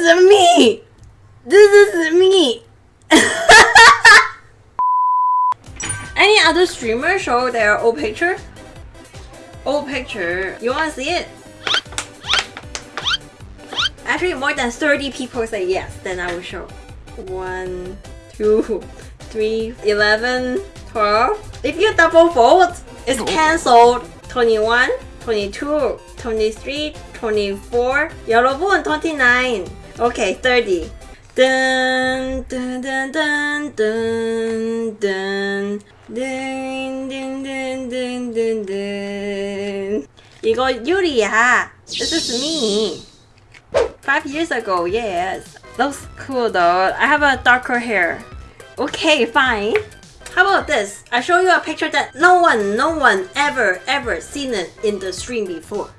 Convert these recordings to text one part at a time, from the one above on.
is me! This is me! Any other streamer show their old picture? Old picture. You wanna see it? Actually, more than 30 people say yes, then I will show. 1, 2, 3, 11, 12. If you double vote, it's cancelled. 21, 22, 23, 24. 여러분, 29. Okay, 30. Dun, dun, dun, dun, dun, dun. Dun, dun, dun, dun, dun, dun. 이거 유리야. This is me. Five years ago, yes. Looks cool though. I have a darker hair. Okay, fine. How about this? I show you a picture that no one, no one ever, ever seen it in the stream before.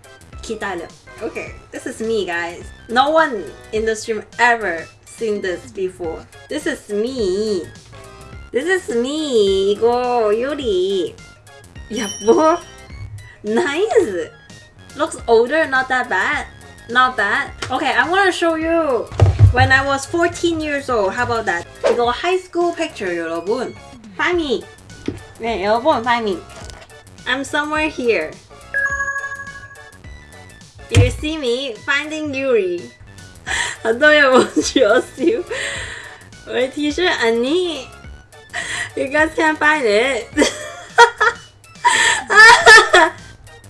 기다려. Okay, this is me, guys. No one in the stream ever seen this before. This is me. This is me. 이거 유리. 여보. Nice. Looks older, not that bad. Not bad. Okay, I want to show you when I was 14 years old. How about that? 이거 high school picture, 여러분. Find me. 네, 여러분, find me. I'm somewhere here. You see me finding Yuri. 很多人问我笑，我的 T 恤 Annie. You guys can't find it.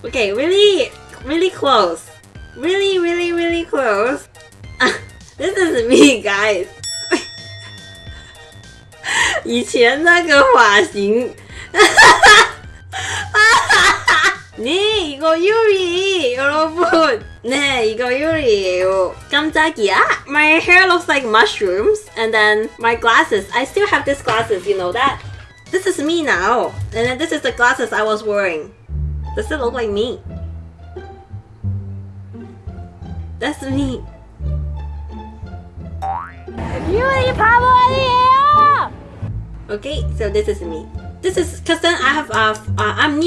okay, really, really close. Really, really, really close. this is me, guys. 以前那个发型。 네, 이거 유리, 여러분. 네, 이거 유리예요. 깜짝이야. My hair looks like mushrooms, and then my glasses. I still have these glasses. You know that? This is me now, and then this is the glasses I was wearing. Does it look like me? That's me. 유리 바보 아니에요! Okay, so this is me. This is because then I have uh, uh I'm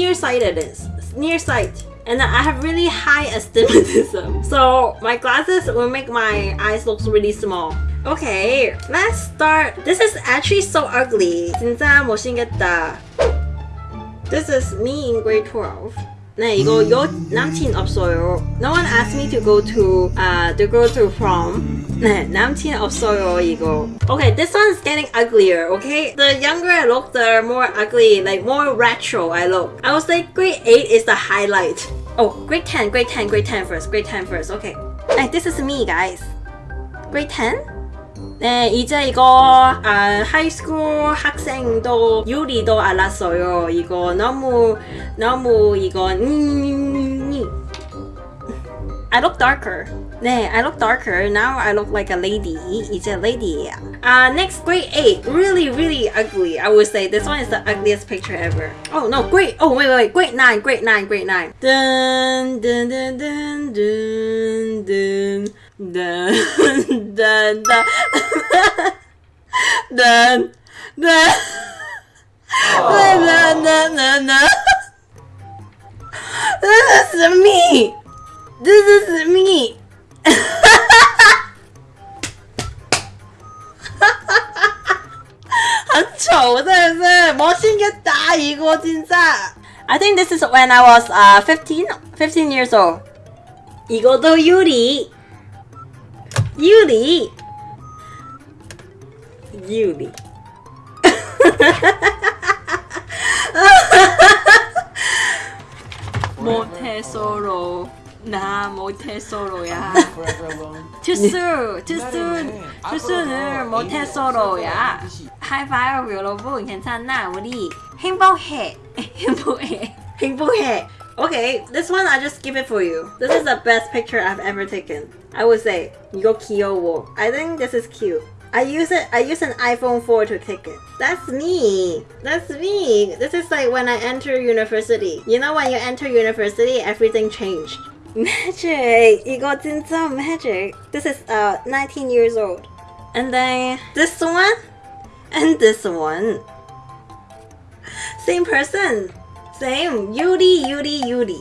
nearsighted, nearsight, and I have really high astigmatism. So my glasses will make my eyes look really small. Okay, let's start. This is actually so ugly. 진짜 못생겼다. This is me in grade 12. 네, 이거 여 남친 없어요. No one asked me to go to uh to go to prom. 네, 남친 없어요 이거. Okay, this one's getting uglier. Okay, the younger I look, the more ugly, like more retro I look. I would say grade 8 is the highlight. Oh, grade 10, grade 10, grade 10 first, grade 10 first. Okay. Hey, this is me, guys. Grade 10? 네, 이제 이거 아, 하이스쿨 학생도 유리도 알았어요. 이거 너무 너무 이거 음, I look darker. 네, I look darker. Now I look like a lady. 이제 lady야. Uh, next, grade 8. Really, really ugly. I would say this one is the ugliest picture ever. Oh, no, grade... Oh, wait, wait, wait. Grade 9, grade 9, grade 9. Dun, dun, dun, dun, dun, dun. Dun, dun, dun. Dun, dun. Dun, dun, dun, dun, dun. This is me! This is me! 못생겼다 이거 진짜 I think this is when I was uh, 15, 15 years old 이거도 유리 유리 유리 모태솔로 나 모태솔로야 Too soon, too soon, too soon을 모태솔로야 하이파이브 여러분 괜찮나 우리 행복해 행복해 행복해 Okay, this one I just give it for you. This is the best picture I've ever taken. I would say 이거 귀여워. I think this is cute. I use it. I use an iPhone 4 to take it. That's me. That's me. This is like when I enter university. You know when you enter university, everything changed. Magic! You got into magic. This is uh 19 years old. And then this one and this one. Same person. Same. Yuri, Yuri, Yuri.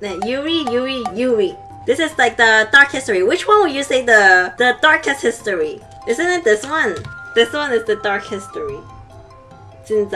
Yuri, Yuri, Yuri. This is like the dark history. Which one would you say the the darkest history? Isn't it this one? This one is the dark history. 진